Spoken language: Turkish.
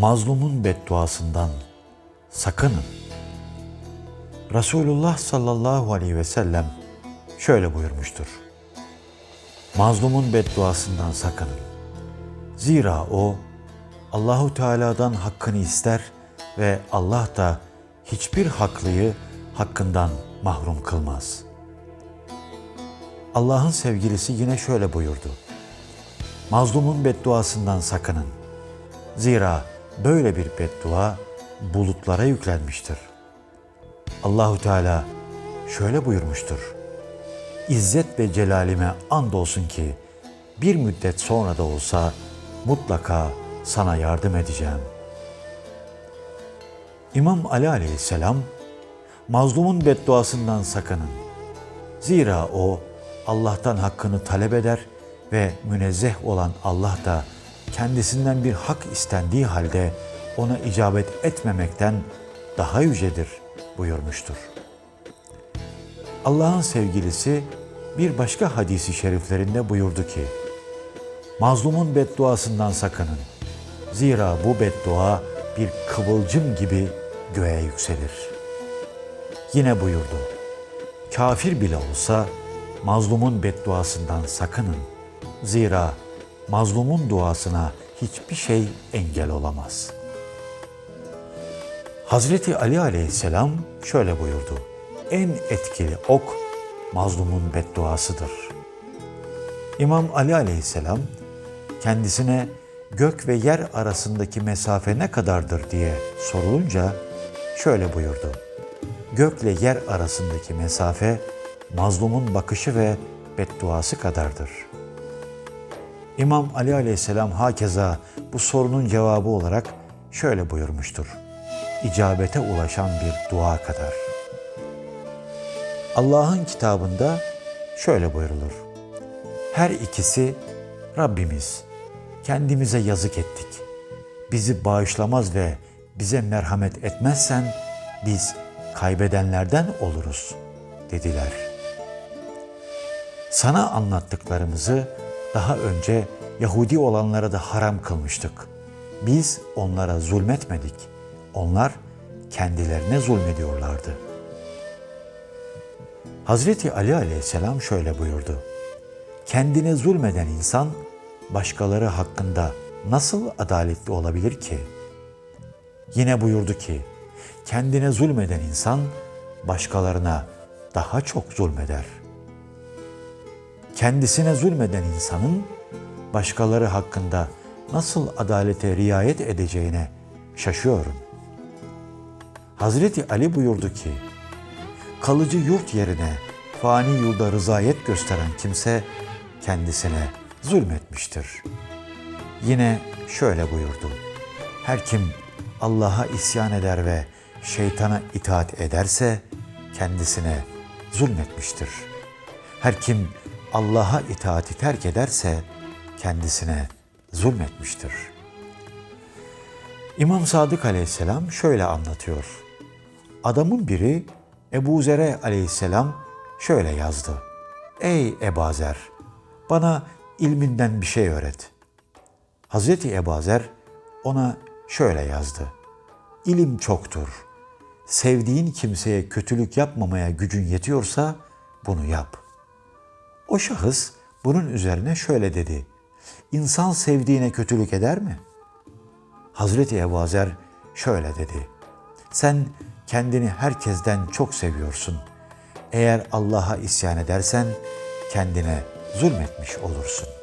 mazlumun bedduasından sakının. Resulullah sallallahu aleyhi ve sellem şöyle buyurmuştur. Mazlumun bedduasından sakının. Zira o Allahu Teala'dan hakkını ister ve Allah da hiçbir haklıyı hakkından mahrum kılmaz. Allah'ın sevgilisi yine şöyle buyurdu. Mazlumun bedduasından sakının. Zira böyle bir beddua bulutlara yüklenmiştir. Allahu Teala şöyle buyurmuştur. İzzet ve celalime andolsun ki bir müddet sonra da olsa mutlaka sana yardım edeceğim. İmam Ali aleyhisselam mazlumun bedduasından sakının. Zira o Allah'tan hakkını talep eder ve münezzeh olan Allah da kendisinden bir hak istendiği halde ona icabet etmemekten daha yücedir buyurmuştur. Allah'ın sevgilisi bir başka hadisi şeriflerinde buyurdu ki, Mazlumun bedduasından sakının. Zira bu beddua bir kıvılcım gibi göğe yükselir. Yine buyurdu, Kafir bile olsa mazlumun bedduasından sakının. Zira mazlumun duasına hiçbir şey engel olamaz. Hazreti Ali aleyhisselam şöyle buyurdu. En etkili ok mazlumun bedduasıdır. İmam Ali aleyhisselam kendisine gök ve yer arasındaki mesafe ne kadardır diye sorulunca şöyle buyurdu. Gökle yer arasındaki mesafe mazlumun bakışı ve bedduası kadardır. İmam Ali aleyhisselam hakeza bu sorunun cevabı olarak şöyle buyurmuştur. İcabete ulaşan bir dua kadar. Allah'ın kitabında şöyle buyurulur. Her ikisi Rabbimiz kendimize yazık ettik. Bizi bağışlamaz ve bize merhamet etmezsen biz kaybedenlerden oluruz dediler. Sana anlattıklarımızı daha önce Yahudi olanlara da haram kılmıştık. Biz onlara zulmetmedik. Onlar kendilerine zulmediyorlardı. Hazreti Ali aleyhisselam şöyle buyurdu. Kendine zulmeden insan başkaları hakkında nasıl adaletli olabilir ki? Yine buyurdu ki, kendine zulmeden insan başkalarına daha çok zulmeder. Kendisine zulmeden insanın başkaları hakkında nasıl adalete riayet edeceğine şaşıyorum. Hazreti Ali buyurdu ki, kalıcı yurt yerine fani yurda rızayet gösteren kimse kendisine zulmetmiştir. Yine şöyle buyurdu. Her kim Allah'a isyan eder ve şeytana itaat ederse kendisine zulmetmiştir. Her kim Allah'a itaati terk ederse kendisine zulmetmiştir. İmam Sadık aleyhisselam şöyle anlatıyor. Adamın biri Ebu Zer'e aleyhisselam şöyle yazdı. Ey Ebazer, bana ilminden bir şey öğret. Hazreti Ebazer ona şöyle yazdı. İlim çoktur. Sevdiğin kimseye kötülük yapmamaya gücün yetiyorsa bunu yap. O şahıs bunun üzerine şöyle dedi. İnsan sevdiğine kötülük eder mi? Hazreti Ebazer şöyle dedi. Sen kendini herkesten çok seviyorsun. Eğer Allah'a isyan edersen kendine zulmetmiş olursun.